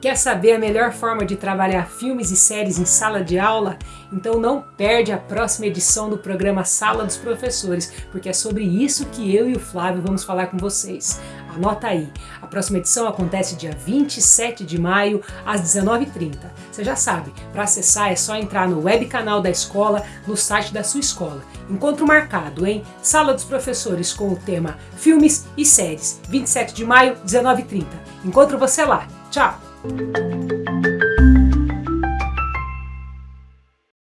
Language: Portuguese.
Quer saber a melhor forma de trabalhar filmes e séries em sala de aula? Então não perde a próxima edição do programa Sala dos Professores, porque é sobre isso que eu e o Flávio vamos falar com vocês. Anota aí, a próxima edição acontece dia 27 de maio, às 19h30. Você já sabe, para acessar é só entrar no web canal da escola, no site da sua escola. Encontro marcado, hein? Sala dos Professores com o tema Filmes e Séries, 27 de maio, 19h30. Encontro você lá. Tchau! Thank you.